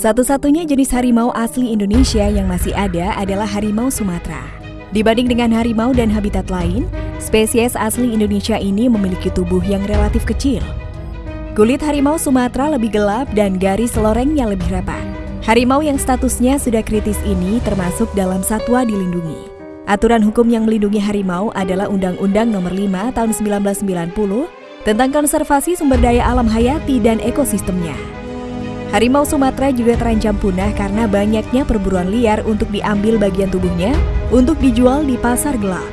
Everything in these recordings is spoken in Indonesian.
Satu-satunya jenis harimau asli Indonesia yang masih ada adalah harimau Sumatera. Dibanding dengan harimau dan habitat lain, spesies asli Indonesia ini memiliki tubuh yang relatif kecil. Kulit harimau Sumatera lebih gelap dan garis lorengnya lebih rapat. Harimau yang statusnya sudah kritis ini termasuk dalam satwa dilindungi. Aturan hukum yang melindungi harimau adalah Undang-Undang Nomor 5 Tahun 1990 tentang konservasi sumber daya alam hayati dan ekosistemnya. Harimau Sumatera juga terancam punah karena banyaknya perburuan liar untuk diambil bagian tubuhnya untuk dijual di pasar gelap.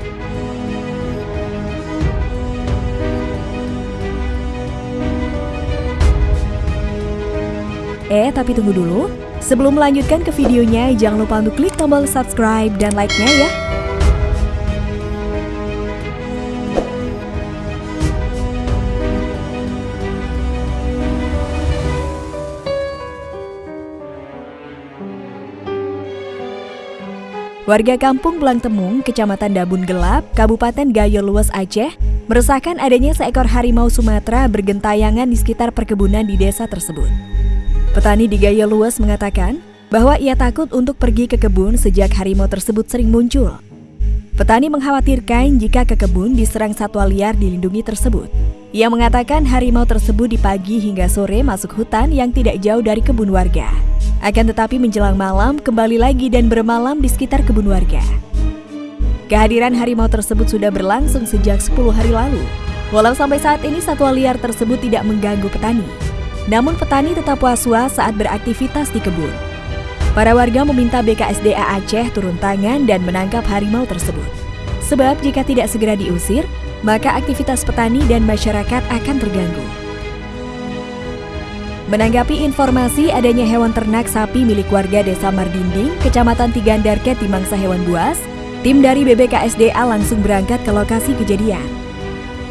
Eh, tapi tunggu dulu. Sebelum melanjutkan ke videonya, jangan lupa untuk klik tombol subscribe dan like-nya ya. Warga kampung Blangtemung, Kecamatan Dabun Gelap, Kabupaten Gayo Luas Aceh, meresahkan adanya seekor harimau Sumatera bergentayangan di sekitar perkebunan di desa tersebut. Petani di Gayo Luas mengatakan bahwa ia takut untuk pergi ke kebun sejak harimau tersebut sering muncul. Petani mengkhawatirkan jika ke kebun diserang satwa liar dilindungi tersebut. Ia mengatakan harimau tersebut di pagi hingga sore masuk hutan yang tidak jauh dari kebun warga. Akan tetapi menjelang malam kembali lagi dan bermalam di sekitar kebun warga. Kehadiran harimau tersebut sudah berlangsung sejak 10 hari lalu. Walau sampai saat ini satwa liar tersebut tidak mengganggu petani. Namun petani tetap was-was saat beraktivitas di kebun. Para warga meminta BKSDA Aceh turun tangan dan menangkap harimau tersebut. Sebab jika tidak segera diusir, maka aktivitas petani dan masyarakat akan terganggu. Menanggapi informasi adanya hewan ternak sapi milik warga Desa Mardinding, Kecamatan Tigandarket di mangsa hewan buas, tim dari BBKSDA langsung berangkat ke lokasi kejadian.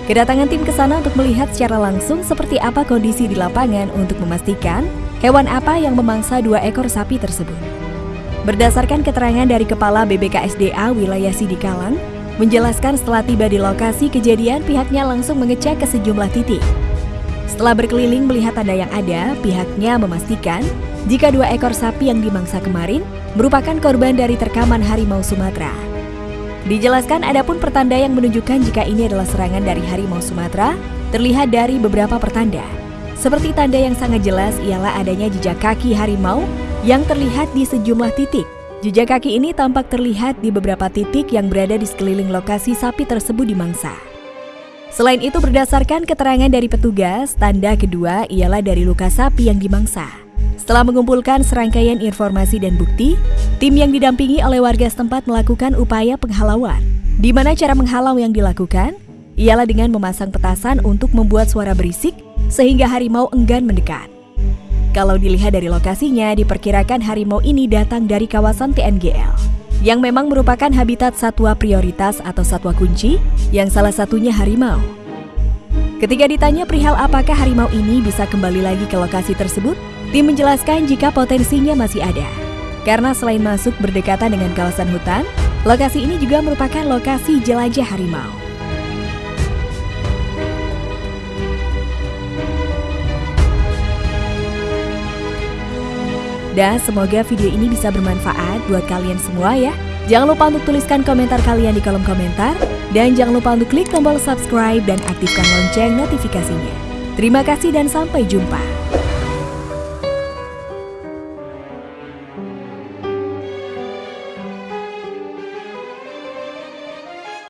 Kedatangan tim ke sana untuk melihat secara langsung seperti apa kondisi di lapangan untuk memastikan hewan apa yang memangsa dua ekor sapi tersebut. Berdasarkan keterangan dari Kepala BBKSDA wilayah Sidikalang, menjelaskan setelah tiba di lokasi kejadian pihaknya langsung mengecek ke sejumlah titik setelah berkeliling melihat tanda yang ada, pihaknya memastikan jika dua ekor sapi yang dimangsa kemarin merupakan korban dari terkaman harimau Sumatera. Dijelaskan ada pun pertanda yang menunjukkan jika ini adalah serangan dari harimau Sumatera terlihat dari beberapa pertanda. Seperti tanda yang sangat jelas ialah adanya jejak kaki harimau yang terlihat di sejumlah titik. Jejak kaki ini tampak terlihat di beberapa titik yang berada di sekeliling lokasi sapi tersebut dimangsa. Selain itu berdasarkan keterangan dari petugas, tanda kedua ialah dari luka sapi yang dimangsa. Setelah mengumpulkan serangkaian informasi dan bukti, tim yang didampingi oleh warga setempat melakukan upaya penghalauan. Di mana cara menghalau yang dilakukan? Ialah dengan memasang petasan untuk membuat suara berisik sehingga harimau enggan mendekat. Kalau dilihat dari lokasinya, diperkirakan harimau ini datang dari kawasan TNGL yang memang merupakan habitat satwa prioritas atau satwa kunci yang salah satunya harimau. Ketika ditanya perihal apakah harimau ini bisa kembali lagi ke lokasi tersebut, tim menjelaskan jika potensinya masih ada. Karena selain masuk berdekatan dengan kawasan hutan, lokasi ini juga merupakan lokasi jelajah harimau. Dan semoga video ini bisa bermanfaat buat kalian semua ya. Jangan lupa untuk tuliskan komentar kalian di kolom komentar. Dan jangan lupa untuk klik tombol subscribe dan aktifkan lonceng notifikasinya. Terima kasih dan sampai jumpa.